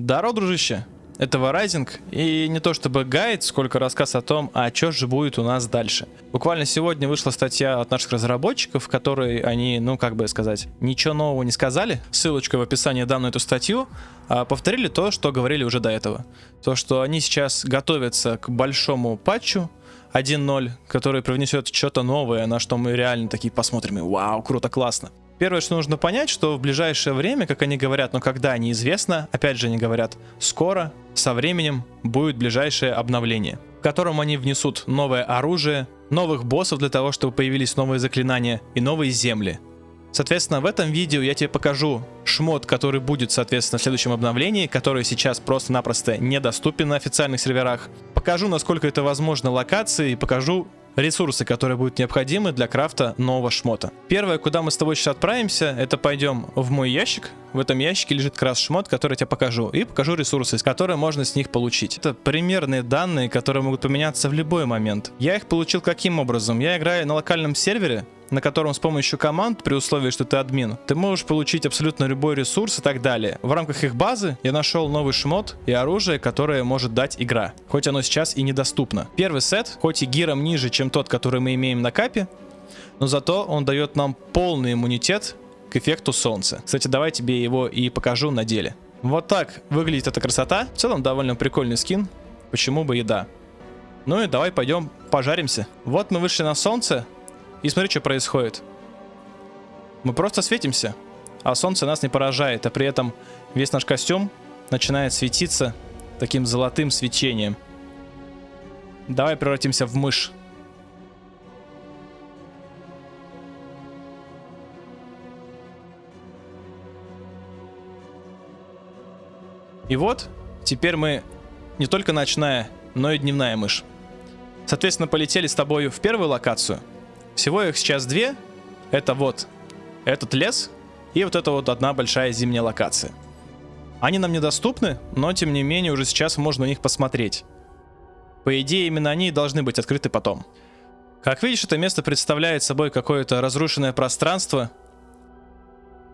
Здорово, дружище! Это Rising, и не то чтобы гайд, сколько рассказ о том, а что же будет у нас дальше. Буквально сегодня вышла статья от наших разработчиков, в которой они, ну как бы сказать, ничего нового не сказали. Ссылочка в описании дам на эту статью. А повторили то, что говорили уже до этого. То, что они сейчас готовятся к большому патчу, 1.0, который привнесет что-то новое, на что мы реально такие посмотрим и вау, круто, классно. Первое, что нужно понять, что в ближайшее время, как они говорят, но когда неизвестно, опять же они говорят, скоро, со временем будет ближайшее обновление, в котором они внесут новое оружие, новых боссов для того, чтобы появились новые заклинания и новые земли. Соответственно, в этом видео я тебе покажу шмот, который будет, соответственно, в следующем обновлении, который сейчас просто-напросто недоступен на официальных серверах. Покажу, насколько это возможно локации, и покажу ресурсы, которые будут необходимы для крафта нового шмота. Первое, куда мы с тобой сейчас отправимся, это пойдем в мой ящик. В этом ящике лежит как раз шмот, который я тебе покажу. И покажу ресурсы, из которых можно с них получить. Это примерные данные, которые могут поменяться в любой момент. Я их получил каким образом? Я играю на локальном сервере, на котором с помощью команд, при условии, что ты админ, ты можешь получить абсолютно любой ресурс и так далее. В рамках их базы я нашел новый шмот и оружие, которое может дать игра, хоть оно сейчас и недоступно. Первый сет, хоть и гиром ниже, чем тот, который мы имеем на капе, но зато он дает нам полный иммунитет к эффекту солнца. Кстати, давай тебе его и покажу на деле. Вот так выглядит эта красота. В целом довольно прикольный скин. Почему бы и да. Ну и давай пойдем пожаримся. Вот мы вышли на солнце. И смотри, что происходит. Мы просто светимся, а солнце нас не поражает, а при этом весь наш костюм начинает светиться таким золотым свечением. Давай превратимся в мышь. И вот, теперь мы не только ночная, но и дневная мышь. Соответственно, полетели с тобой в первую локацию – всего их сейчас две. Это вот этот лес и вот это вот одна большая зимняя локация. Они нам недоступны, но тем не менее уже сейчас можно на них посмотреть. По идее, именно они должны быть открыты потом. Как видишь, это место представляет собой какое-то разрушенное пространство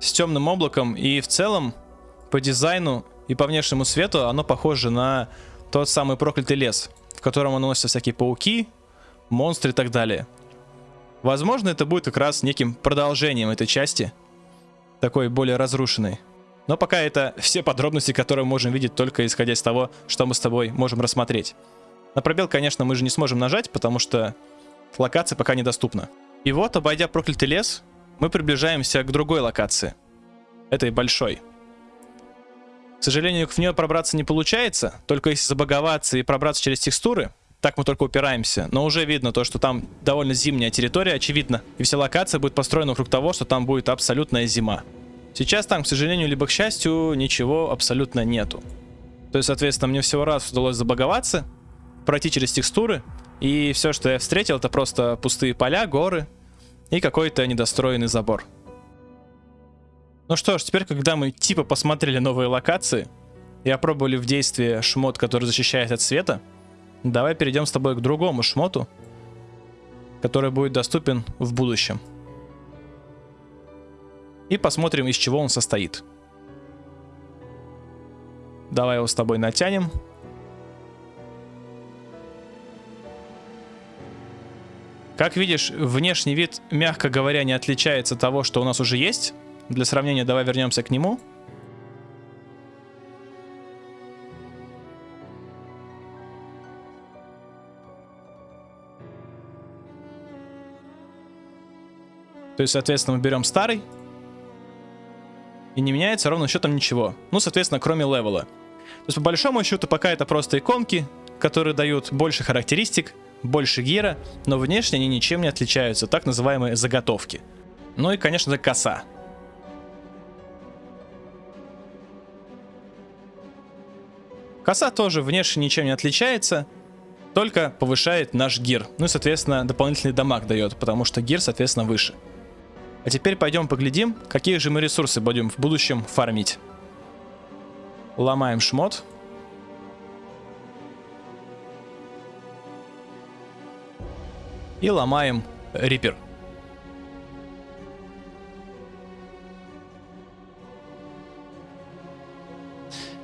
с темным облаком, и в целом по дизайну и по внешнему свету оно похоже на тот самый проклятый лес, в котором носятся всякие пауки, монстры и так далее. Возможно, это будет как раз неким продолжением этой части, такой более разрушенной. Но пока это все подробности, которые можем видеть только исходя из того, что мы с тобой можем рассмотреть. На пробел, конечно, мы же не сможем нажать, потому что локация пока недоступна. И вот, обойдя проклятый лес, мы приближаемся к другой локации. Этой большой. К сожалению, в нее пробраться не получается, только если забаговаться и пробраться через текстуры, так мы только упираемся. Но уже видно то, что там довольно зимняя территория, очевидно. И вся локация будет построена вокруг того, что там будет абсолютная зима. Сейчас там, к сожалению, либо к счастью, ничего абсолютно нету. То есть, соответственно, мне всего раз удалось забаговаться, пройти через текстуры. И все, что я встретил, это просто пустые поля, горы и какой-то недостроенный забор. Ну что ж, теперь, когда мы типа посмотрели новые локации и опробовали в действии шмот, который защищает от света, Давай перейдем с тобой к другому шмоту, который будет доступен в будущем. И посмотрим, из чего он состоит. Давай его с тобой натянем. Как видишь, внешний вид, мягко говоря, не отличается от того, что у нас уже есть. Для сравнения давай вернемся к нему. То есть, соответственно, мы берем старый. И не меняется ровно счетом ничего. Ну, соответственно, кроме левела. То есть, по большому счету, пока это просто иконки, которые дают больше характеристик, больше гира, но внешне они ничем не отличаются, так называемые заготовки. Ну и, конечно же, коса. Коса тоже внешне ничем не отличается, только повышает наш гир. Ну и, соответственно, дополнительный дамаг дает, потому что гир, соответственно, выше. А теперь пойдем поглядим, какие же мы ресурсы будем в будущем фармить. Ломаем шмот. И ломаем рипер.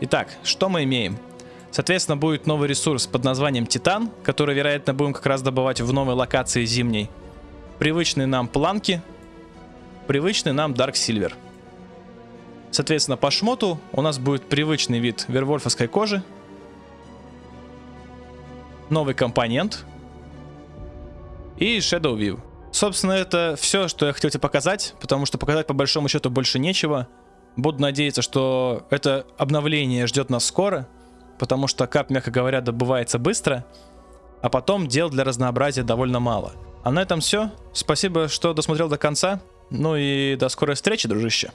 Итак, что мы имеем? Соответственно, будет новый ресурс под названием Титан, который, вероятно, будем как раз добывать в новой локации зимней. Привычные нам планки, привычный нам Dark Silver. Соответственно, по шмоту у нас будет привычный вид вервольфовской кожи, новый компонент и Shadow View. Собственно, это все, что я хотел тебе показать, потому что показать по большому счету больше нечего. Буду надеяться, что это обновление ждет нас скоро, потому что кап, мягко говоря, добывается быстро, а потом дел для разнообразия довольно мало. А на этом все. Спасибо, что досмотрел до конца. Ну и до скорой встречи, дружище.